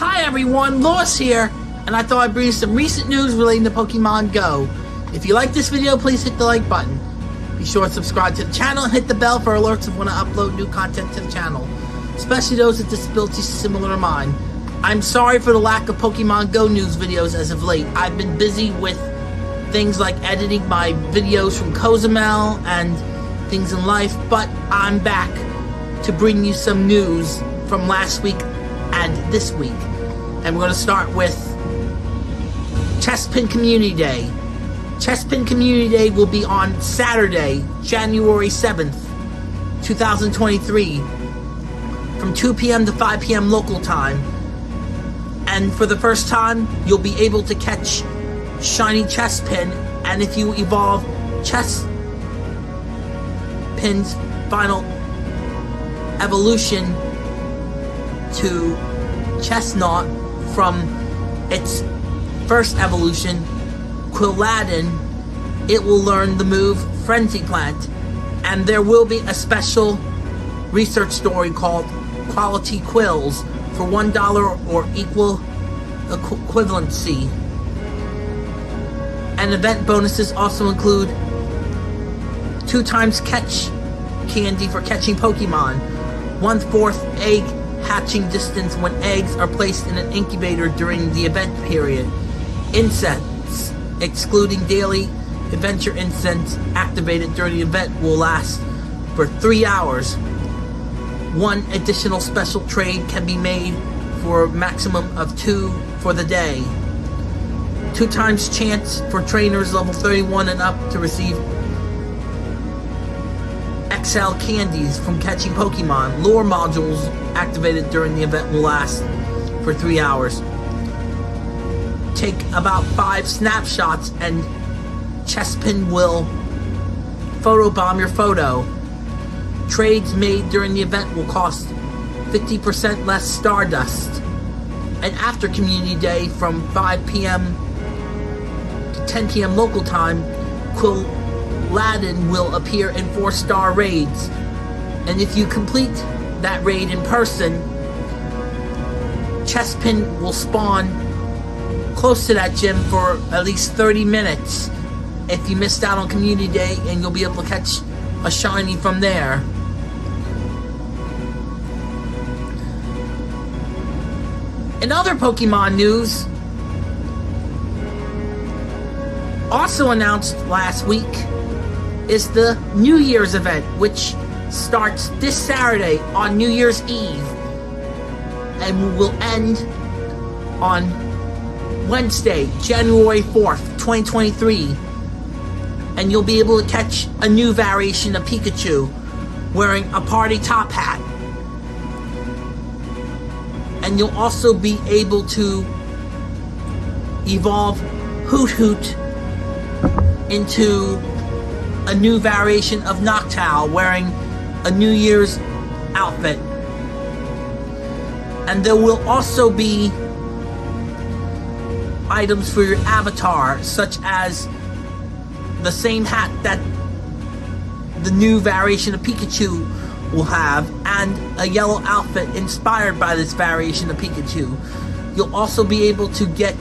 Hi everyone, Lois here, and I thought I'd bring you some recent news relating to Pokemon Go. If you like this video, please hit the like button. Be sure to subscribe to the channel and hit the bell for alerts of when I upload new content to the channel, especially those with disabilities similar to mine. I'm sorry for the lack of Pokemon Go news videos as of late. I've been busy with things like editing my videos from Cozumel and things in life, but I'm back to bring you some news from last week and this week. And we're going to start with Chespin Community Day. Chespin Community Day will be on Saturday, January 7th, 2023, from 2 p.m. to 5 p.m. local time. And for the first time, you'll be able to catch shiny Chespin, and if you evolve Chespin's final evolution to Chesnaught from its first evolution, Quilladin, it will learn the move Frenzy Plant, and there will be a special research story called Quality Quills for $1 or equal equivalency. And event bonuses also include two times catch candy for catching Pokemon, one fourth egg hatching distance when eggs are placed in an incubator during the event period, incense, excluding daily adventure incense activated during the event will last for three hours. One additional special trade can be made for a maximum of two for the day. Two times chance for trainers level 31 and up to receive XL candies from catching Pokemon. Lure modules activated during the event will last for three hours. Take about five snapshots and Chespin will photobomb your photo. Trades made during the event will cost 50% less Stardust. And after Community Day from 5 p.m. to 10 p.m. local time, Quilladin will appear in 4-star raids. And if you complete that raid in person, Chespin will spawn close to that gym for at least 30 minutes if you missed out on Community Day and you'll be able to catch a shiny from there. In other Pokemon news, also announced last week is the New Year's event, which starts this Saturday on New Year's Eve and will end on Wednesday, January 4th, 2023. And you'll be able to catch a new variation of Pikachu wearing a party top hat. And you'll also be able to evolve Hoothoot into a new variation of Noctowl wearing a New Year's outfit. And there will also be items for your avatar, such as the same hat that the new variation of Pikachu will have, and a yellow outfit inspired by this variation of Pikachu. You'll also be able to get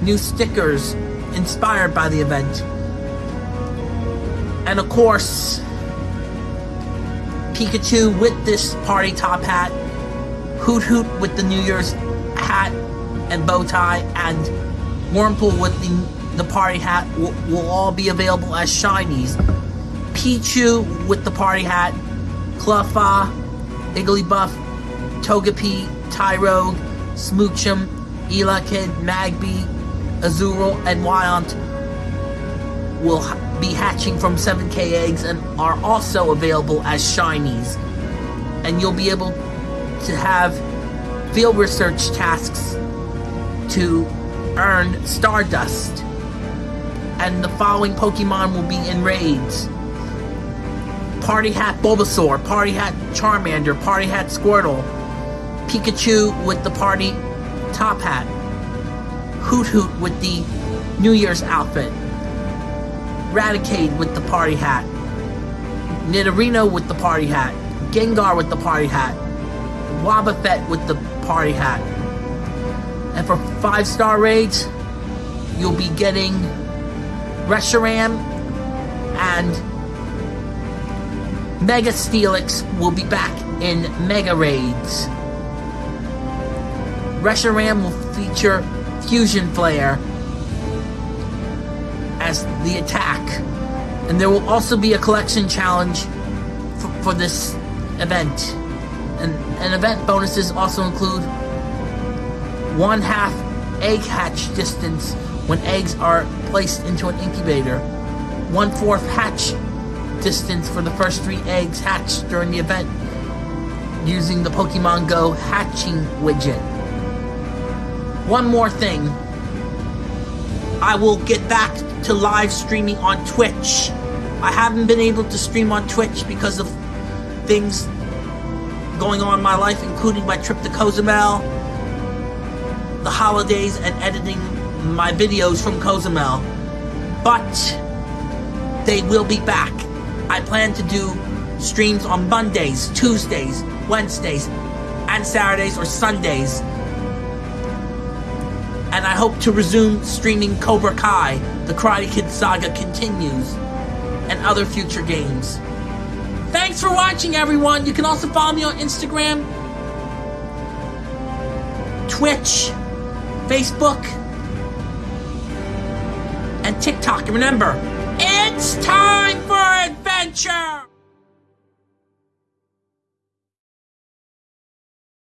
new stickers inspired by the event. And of course, Pikachu with this party top hat, Hoothoot with the New Year's hat and bow tie, and Wurmple with the, the party hat will, will all be available as shinies. Pichu with the party hat, Cleffa, Igglybuff, Togepi, Tyrogue, Smoochum, Elekid, Magby, Azurill, and Wynaut will be hatching from 7k eggs and are also available as shinies. And you'll be able to have field research tasks to earn Stardust. And the following Pokemon will be in raids. Party Hat Bulbasaur, Party Hat Charmander, Party Hat Squirtle, Pikachu with the Party Top Hat, Hoothoot with the New Year's outfit, Raticate with the party hat. Nidorino with the party hat. Gengar with the party hat. Wobbuffet with the party hat. And for five star raids, you'll be getting Reshiram and Mega Steelix will be back in Mega Raids. Reshiram will feature Fusion Flare the attack. And there will also be a collection challenge for, for this event. And, and event bonuses also include one half egg hatch distance when eggs are placed into an incubator, one fourth hatch distance for the first three eggs hatched during the event using the Pokemon Go hatching widget. One more thing. I will get back to live streaming on Twitch. I haven't been able to stream on Twitch because of things going on in my life, including my trip to Cozumel, the holidays, and editing my videos from Cozumel. But they will be back. I plan to do streams on Mondays, Tuesdays, Wednesdays, and Saturdays or Sundays. And I hope to resume streaming Cobra Kai, the Karate Kid saga continues, and other future games. Thanks for watching, everyone. You can also follow me on Instagram, Twitch, Facebook, and TikTok. And remember, it's time for adventure!